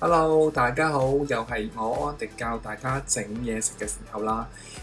Hello，大家好，又系我安迪教大家整嘢食嘅时候啦。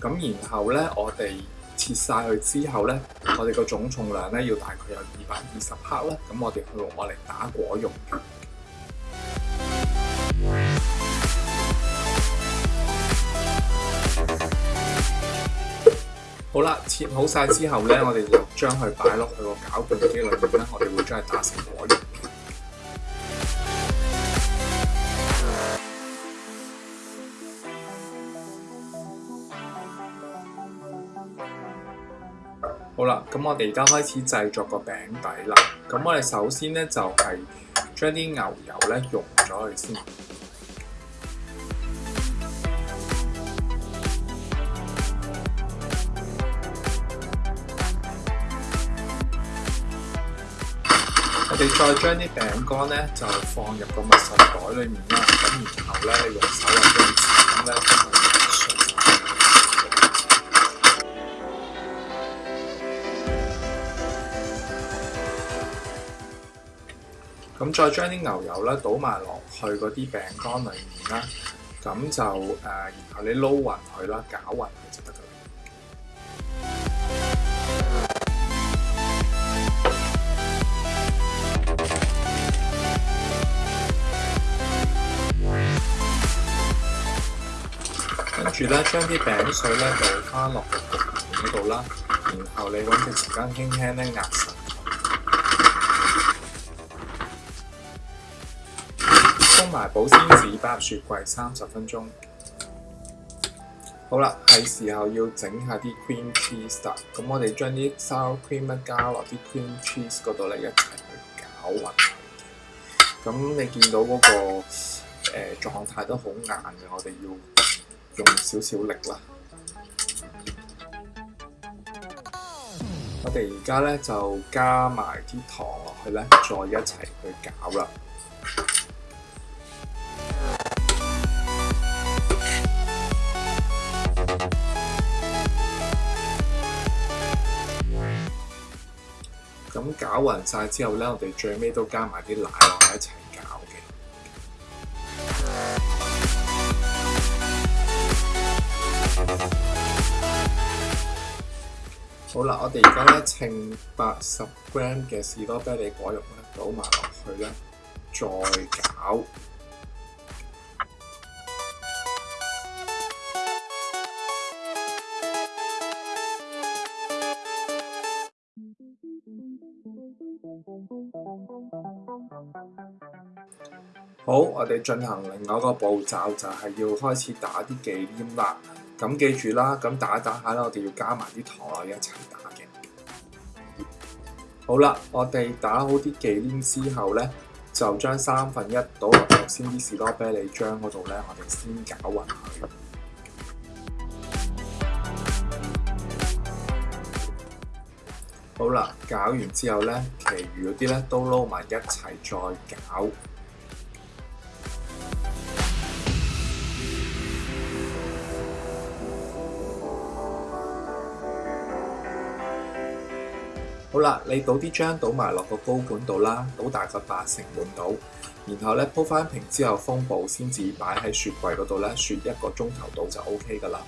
咁然後咧，我哋切曬佢之後咧，我哋個總重量咧要大概有二百二十克啦。咁我哋去攞嚟打果肉。好啦，切好曬之後咧，我哋就將佢擺落去個攪拌機裏面咧，我哋會將佢打成果肉。好啦，咁我哋而家開始製作個餅底啦。咁我哋首先咧就係將啲牛油咧溶咗佢先。我哋再將啲餅乾咧就放入個密封袋裏面啦。咁然後咧用手嚟咧搣佢咁再將啲牛油咧倒埋落去嗰啲餅乾裏面啦，咁就誒，然後你撈勻佢啦，攪勻佢就得噶啦。跟住咧，將啲餅碎咧倒翻落焗爐呢度啦，然後你揾隻匙羹輕輕咧壓實。封埋保鮮紙，放入雪櫃三十分鐘。好啦，係時候要整下啲 cream cheese 啦。咁我哋將啲 sour cream 加落啲 cream cheese 嗰度咧，一齊去攪勻。咁你見到嗰個誒狀態都好硬嘅，我哋要用少少力啦。我哋而家咧就加埋啲糖落去咧，再一齊去攪啦。咁搞勻晒之後咧，我哋最尾都加埋啲奶落去一齊搞嘅。好啦，我哋而家咧稱八十 gram 嘅士多啤梨果肉咧，倒埋落去咧，再搞。好，我哋進行另外一個步驟，就係要開始打啲忌廉啦。咁記住啦，咁打打下啦，我哋要加埋啲糖落一齊打嘅。好啦，我哋打好啲忌廉之後咧，就將三分一倒落先啲士多啤梨漿嗰度咧，我哋先搞勻佢。好啦，搞完之後咧，其餘嗰啲咧都撈埋一齊再搞。好啦，你倒啲浆倒埋落个高管度啦，倒大概八成满倒，然后咧铺翻平之后封布，先至摆喺雪柜嗰度咧，雪一个钟头到就 OK 噶啦。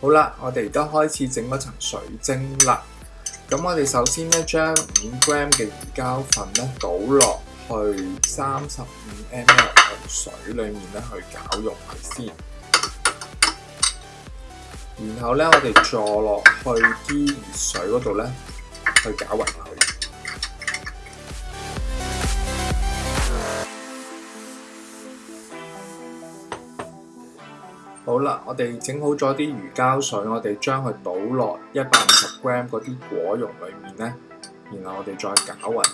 好啦，我哋而家开始整嗰层水晶啦。咁我哋首先咧将五 gram 嘅乳胶粉咧倒落去三十五 ml 水里面咧去搅溶佢先。然後咧，我哋坐落去啲熱水嗰度咧，去攪勻。好啦，我哋整好咗啲魚膠水，我哋將佢倒落一百五十 gram 嗰啲果蓉裏面咧，然後我哋再攪勻。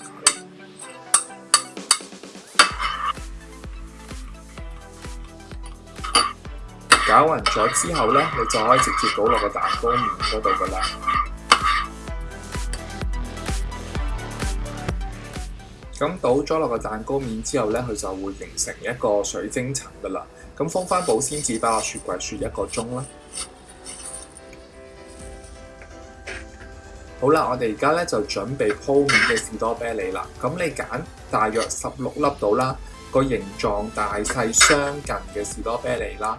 搅勻咗之後咧，你就可以直接倒落個蛋糕面嗰度噶啦。咁倒咗落個蛋糕面之後咧，佢就會形成一個水晶層噶啦。咁封翻保鮮紙，擺落雪櫃雪一個鐘啦。好啦，我哋而家咧就準備鋪滿嘅士多啤梨啦。咁你揀大約十六粒到啦，個形狀大細相近嘅士多啤梨啦。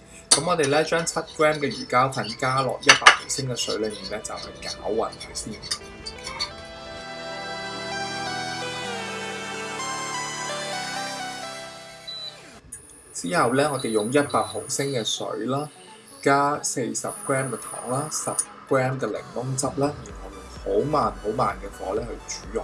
咁我哋咧將七 gram 嘅魚膠粉加落一百毫升嘅水裏面咧，就去攪勻佢先。之後咧，我哋用一百毫升嘅水啦，加四十 gram 嘅糖啦，十 gram 嘅檸檬汁啦，然後用好慢好慢嘅火咧去煮肉。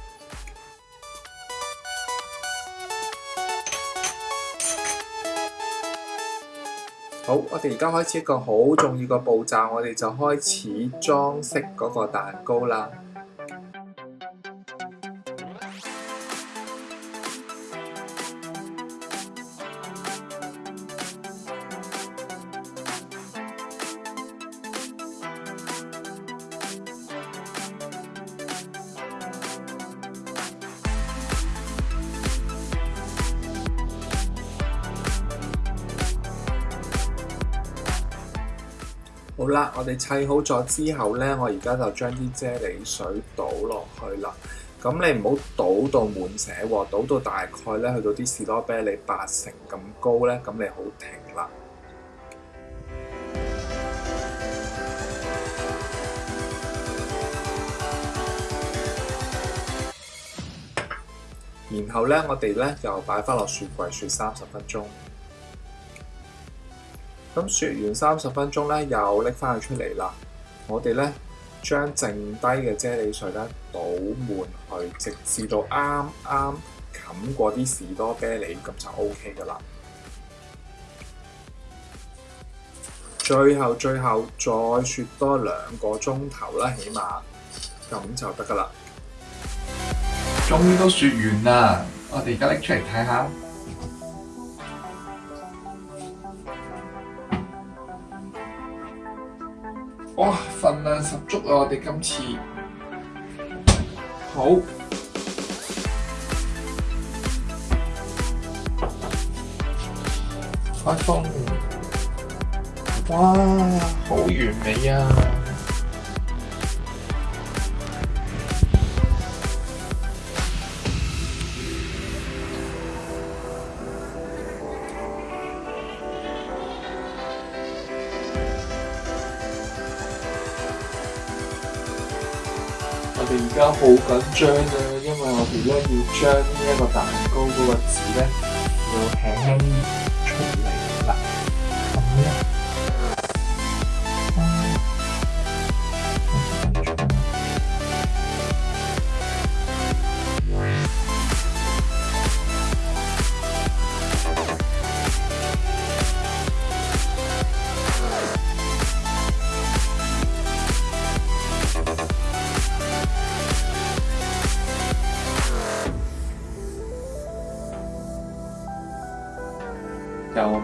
好，我哋而家開始一個好重要個步驟，我哋就開始裝飾嗰個蛋糕啦。好啦，我哋砌好咗之後咧，我而家就將啲啫喱水倒落去啦。咁你唔好倒到滿寫喎，倒到大概咧去到啲士多啤梨八成咁高咧，咁你好停啦。然後咧，我哋咧就擺翻落雪櫃雪三十分鐘。咁雪完三十分鐘咧，又拎翻佢出嚟啦。我哋咧將剩低嘅啫喱水咧倒滿去，直至到啱啱冚過啲士多啤梨，咁就 O K 噶啦。最後最後再雪多兩個鐘頭啦，起碼咁就得噶啦。終於都雪完啦，我哋而家拎出嚟睇下哇，份量十足啊！我哋今次好開封，哇，好完美啊！而家好緊張咧，因為我哋咧要將一個蛋糕嗰個字咧，要輕輕。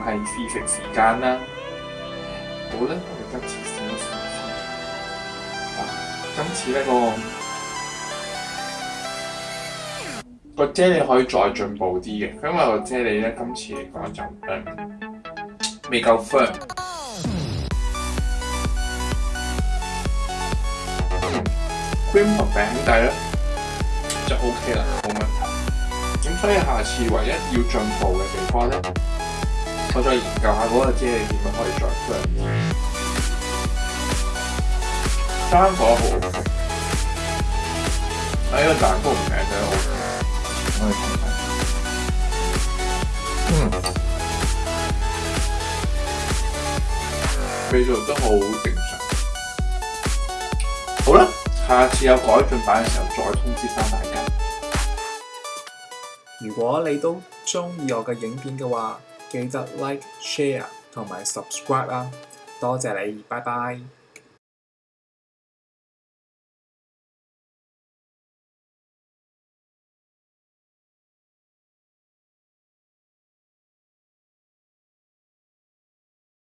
係试食時間啦，好啦，我哋今次試一試。今次咧個個啫喱可以再進步啲嘅，因為個啫喱咧今次嚟講就诶未夠粉，cream 得饼底咧就 OK 啦，冇問題。咁所以下次唯一要進步嘅地方咧。我再研究下，嗰個知你點樣可以再出嚟。生火好 OK，哎呀，蛋糕唔係真係 OK。嗯，味道都好正常。好啦，下次有改進版嘅時候再通知翻大家。如果你都中意我嘅影片嘅話，記得 like、share 同埋 subscribe 啊！多謝你，拜拜。